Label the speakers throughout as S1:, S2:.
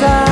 S1: Cause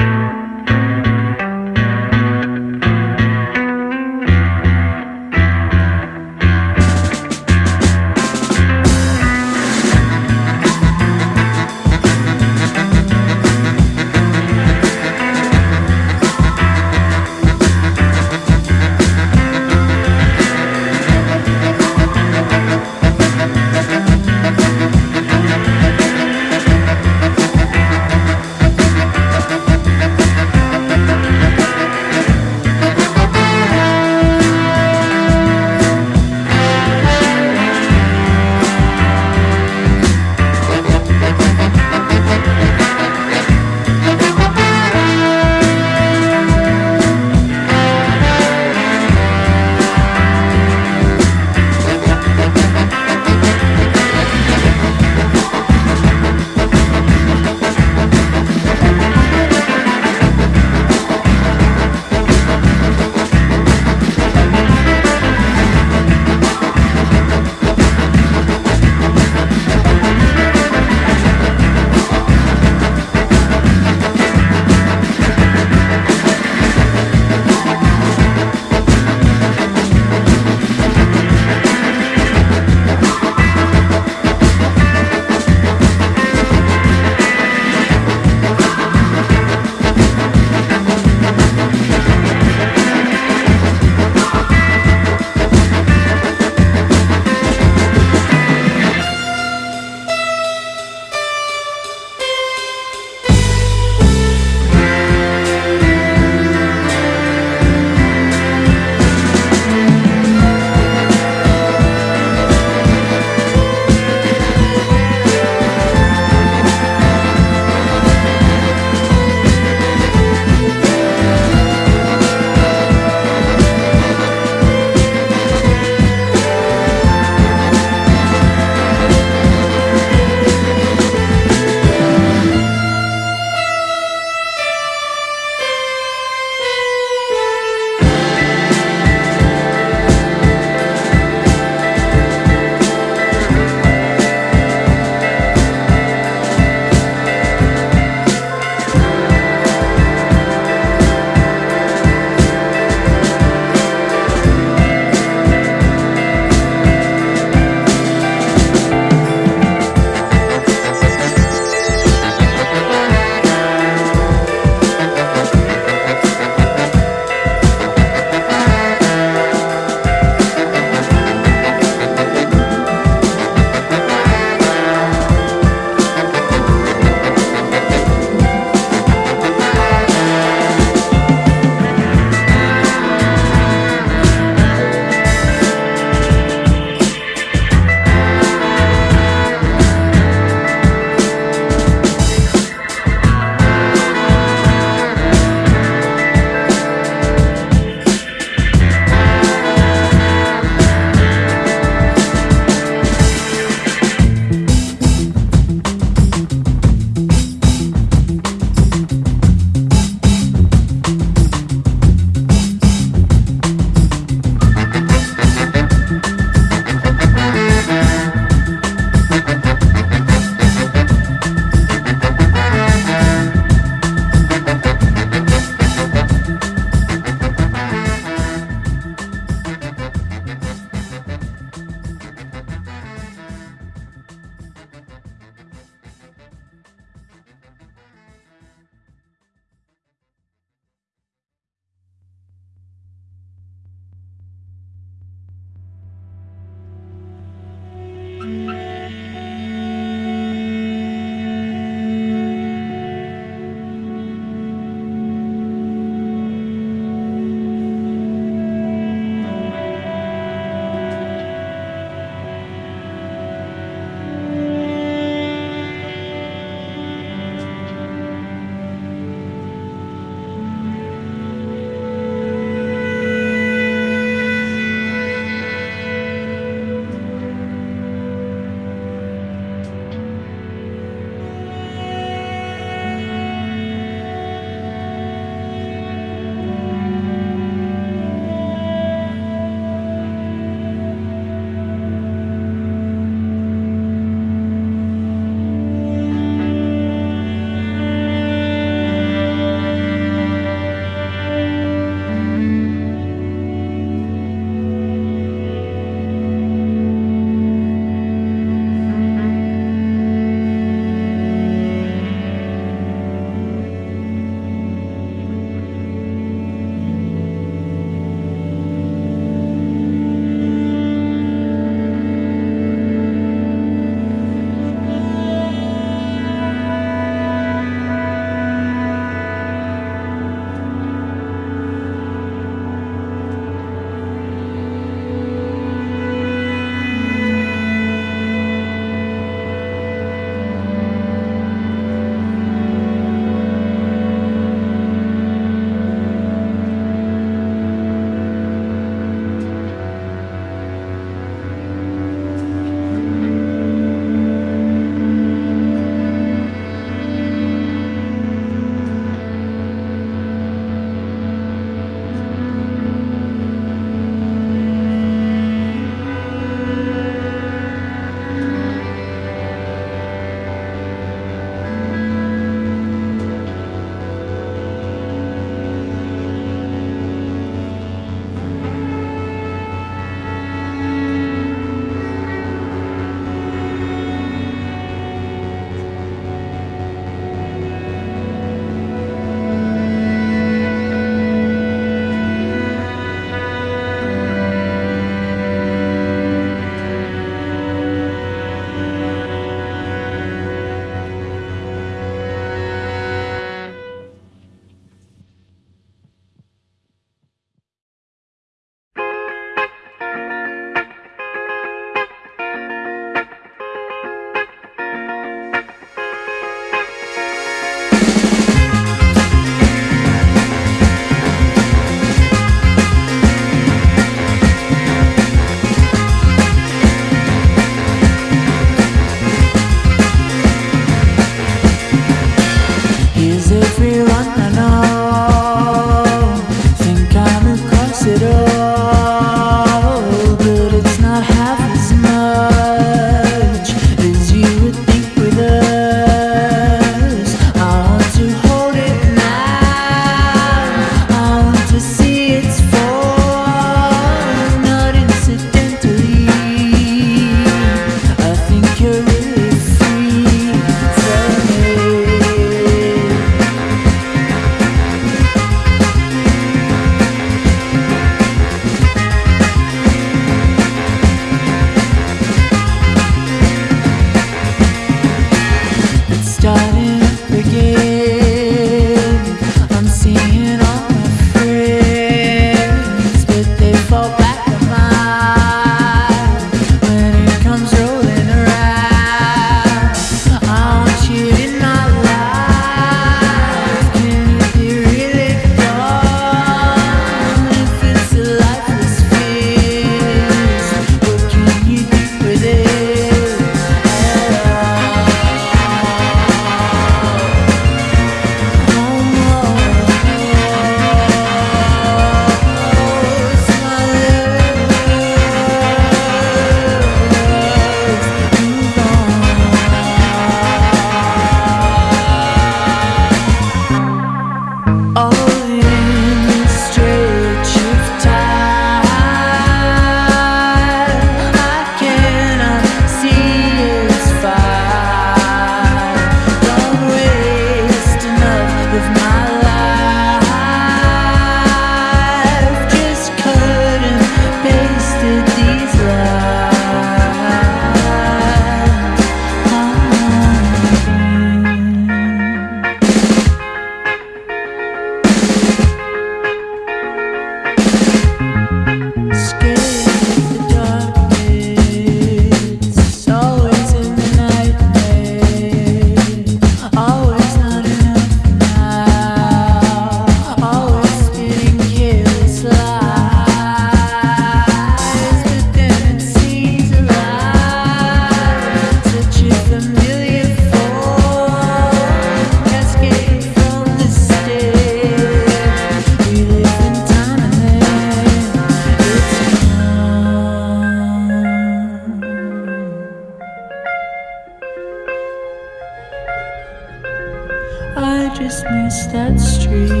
S1: that street.